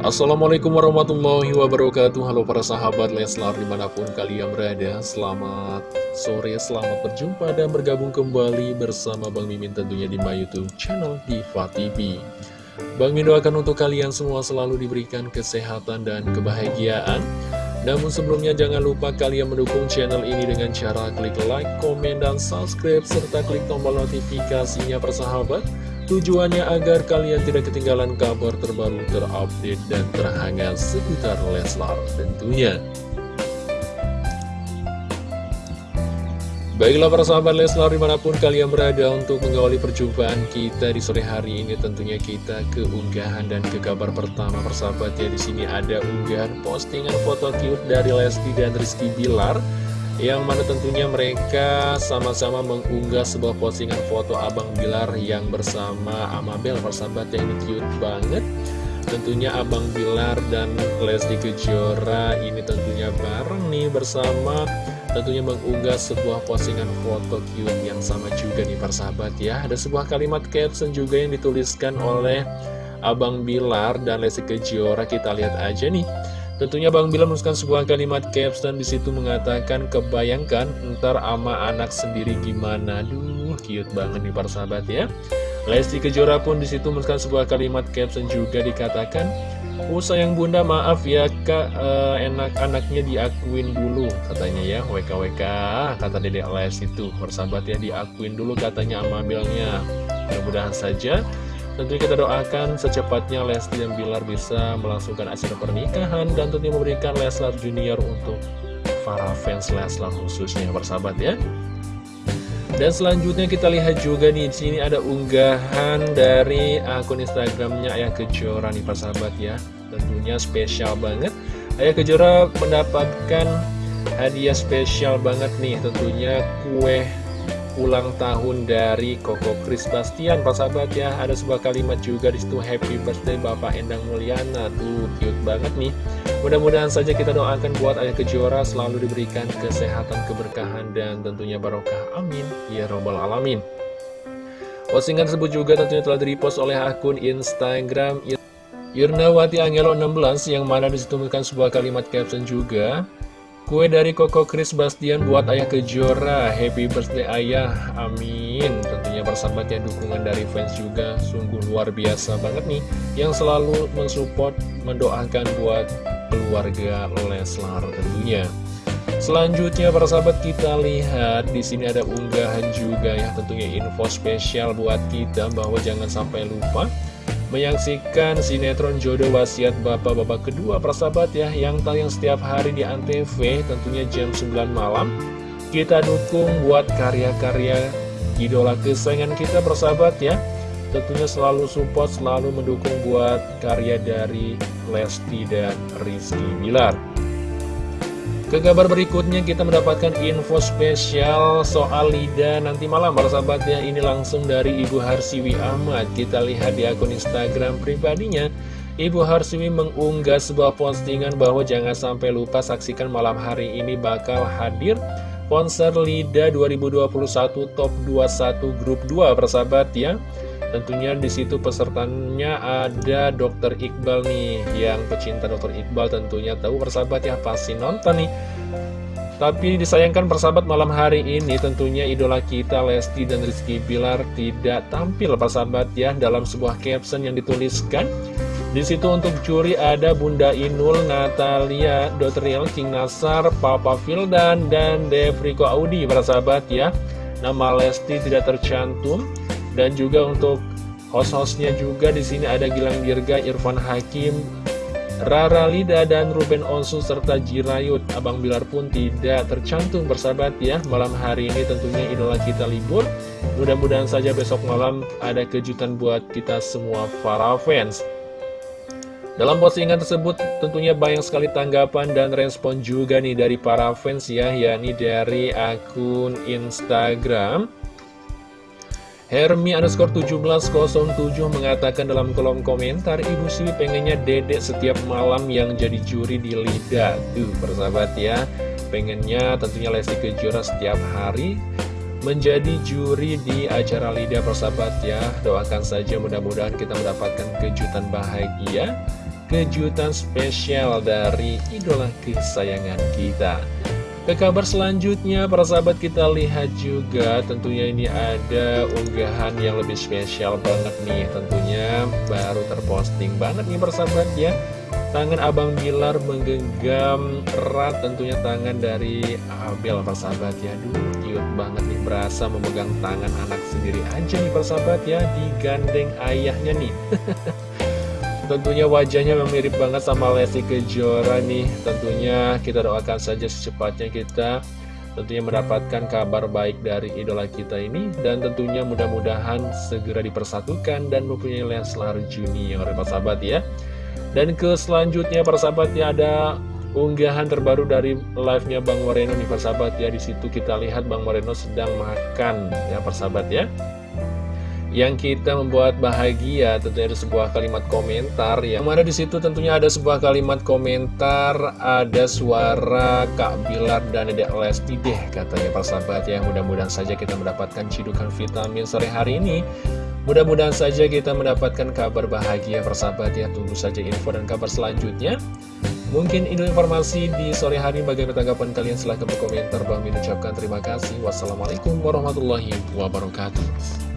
Assalamualaikum warahmatullahi wabarakatuh. Halo para sahabat Leslar di mana pun kalian berada. Selamat sore, selamat berjumpa dan bergabung kembali bersama Bang Mimin tentunya di my youtube channel Diva TV Bang Mimin doakan untuk kalian semua selalu diberikan kesehatan dan kebahagiaan. Namun sebelumnya jangan lupa kalian mendukung channel ini dengan cara klik like, komen, dan subscribe Serta klik tombol notifikasinya persahabat Tujuannya agar kalian tidak ketinggalan kabar terbaru terupdate dan terhangat seputar Leslar tentunya. Baiklah para sahabat Leslar di mana pun kalian berada untuk mengawali perjumpaan kita di sore hari ini tentunya kita ke unggahan dan ke kabar pertama persahabat ya di sini ada unggahan postingan foto cute dari Lesti dan Rizky Bilar yang mana tentunya mereka sama-sama mengunggah sebuah postingan foto Abang Bilar yang bersama Amabel persahabat yang ini cute banget. Tentunya Abang Bilar dan Lesti Kejora ini tentunya bareng nih bersama. Tentunya mengunggah sebuah postingan foto cute yang sama juga nih persahabat ya. Ada sebuah kalimat caption juga yang dituliskan oleh Abang Bilar dan Lesti Kejora. Kita lihat aja nih Tentunya Bang Bila menuliskan sebuah kalimat caption di situ mengatakan kebayangkan ntar ama anak sendiri gimana. Duh, cute banget nih para sahabat ya. Lesti Kejora pun di situ menuliskan sebuah kalimat caption juga dikatakan Oh sayang bunda maaf ya kak uh, enak-anaknya diakuin dulu katanya ya WKWK kata dedek Les itu persahabat ya diakuin dulu katanya amabelnya mudah-mudahan saja Tentu kita doakan secepatnya Lesti dan Bilar bisa melangsungkan acara pernikahan dan tentunya memberikan Leslar Junior untuk para fans Leslar khususnya persahabat ya. Dan selanjutnya kita lihat juga nih di sini ada unggahan dari akun Instagramnya Ayah Kejora nih persahabat ya. Tentunya spesial banget. Ayah Kejora mendapatkan hadiah spesial banget nih tentunya kue ulang tahun dari Koko Kris Bastian Pak sahabat ya. Ada sebuah kalimat juga di situ Happy Birthday Bapak Endang Mulyana. Tuh cute banget nih. Mudah-mudahan saja kita doakan buat Ayah Kejora selalu diberikan kesehatan keberkahan dan tentunya barokah. Amin. Ya robbal alamin. Postingan tersebut juga tentunya telah direpost oleh akun Instagram Yurnawati Angelo 16 yang mana di situ sebuah kalimat caption juga Kue dari Koko Chris Bastian buat Ayah Kejora. Happy birthday Ayah. Amin. Tentunya bersahabat ya dukungan dari fans juga. Sungguh luar biasa banget nih. Yang selalu mensupport Mendoakan buat keluarga Leslar tentunya. Selanjutnya para sahabat kita lihat. Di sini ada unggahan juga ya. Tentunya info spesial buat kita. Bahwa jangan sampai lupa menyaksikan sinetron jodoh wasiat bapak-bapak kedua persahabat ya yang tayang setiap hari di Antv tentunya jam 9 malam. Kita dukung buat karya-karya idola kesayangan kita persahabat ya. Tentunya selalu support selalu mendukung buat karya dari Lesti dan Rizky Bilar ke kabar berikutnya kita mendapatkan info spesial soal Lida nanti malam para sahabat ya. Ini langsung dari Ibu Harsiwi Ahmad. Kita lihat di akun Instagram pribadinya. Ibu Harsiwi mengunggah sebuah postingan bahwa jangan sampai lupa saksikan malam hari ini bakal hadir Konser Lida 2021 Top 21 Grup 2 persahabat ya Tentunya di situ pesertanya ada Dokter Iqbal nih, yang pecinta Dokter Iqbal tentunya tahu persahabat ya pasti nonton nih. Tapi disayangkan persahabat malam hari ini tentunya idola kita Lesti dan Rizky Bilar tidak tampil persahabat ya dalam sebuah caption yang dituliskan. Di situ untuk juri ada Bunda Inul, Natalia, Dotriel, King Nasar, Papa Fildan, dan Devriko Audi persahabat ya. Nama Lesti tidak tercantum dan juga untuk host-hostnya juga di sini ada Gilang Dirga, Irfan Hakim, Rara Lida dan Ruben Onsu serta Jirayut. Abang Bilar pun tidak tercantum bersahabat ya. Malam hari ini tentunya idola kita libur. Mudah-mudahan saja besok malam ada kejutan buat kita semua para fans. Dalam postingan tersebut tentunya banyak sekali tanggapan dan respon juga nih dari para fans ya, yakni dari akun Instagram Hermi underscore 1707 mengatakan dalam kolom komentar Ibu Sri pengennya dedek setiap malam yang jadi juri di Lida. Tuh persahabat ya. Pengennya tentunya Lesti Kejora setiap hari menjadi juri di acara Lida persahabat ya. Doakan saja mudah-mudahan kita mendapatkan kejutan bahagia kejutan spesial dari idola kesayangan kita ke kabar selanjutnya, para sahabat kita lihat juga tentunya ini ada unggahan yang lebih spesial banget nih Tentunya. Baru terposting banget nih para sahabat ya. Tangan Abang Bilar menggenggam erat tentunya tangan dari Abel persahabat ya. Duh cute banget nih berasa memegang tangan anak sendiri aja nih persahabat ya Digandeng ayahnya nih Tentunya wajahnya mirip banget sama Lesti Kejora nih Tentunya kita doakan saja secepatnya kita tentunya mendapatkan kabar baik dari idola kita ini dan tentunya mudah-mudahan segera dipersatukan dan mempunyai Leslar Junior sahabat ya dan ke selanjutnya persahabat ya ada unggahan terbaru dari live-nya Bang Moreno nih persahabat ya. Di situ kita lihat Bang Moreno sedang makan ya persahabat ya. Yang kita membuat bahagia tentunya ada sebuah kalimat komentar yang mana di situ tentunya ada sebuah kalimat komentar ada suara Kak Bilar dan Dedek Lesti deh katanya persahabat ya. Mudah-mudahan saja kita mendapatkan cidukan vitamin sore hari ini. Mudah-mudahan saja kita mendapatkan kabar bahagia persahabat ya. Tunggu saja info dan kabar selanjutnya. Mungkin ini informasi di sore hari bagaimana tanggapan kalian? Silahkan berkomentar. Bang ucapkan terima kasih. Wassalamualaikum warahmatullahi wabarakatuh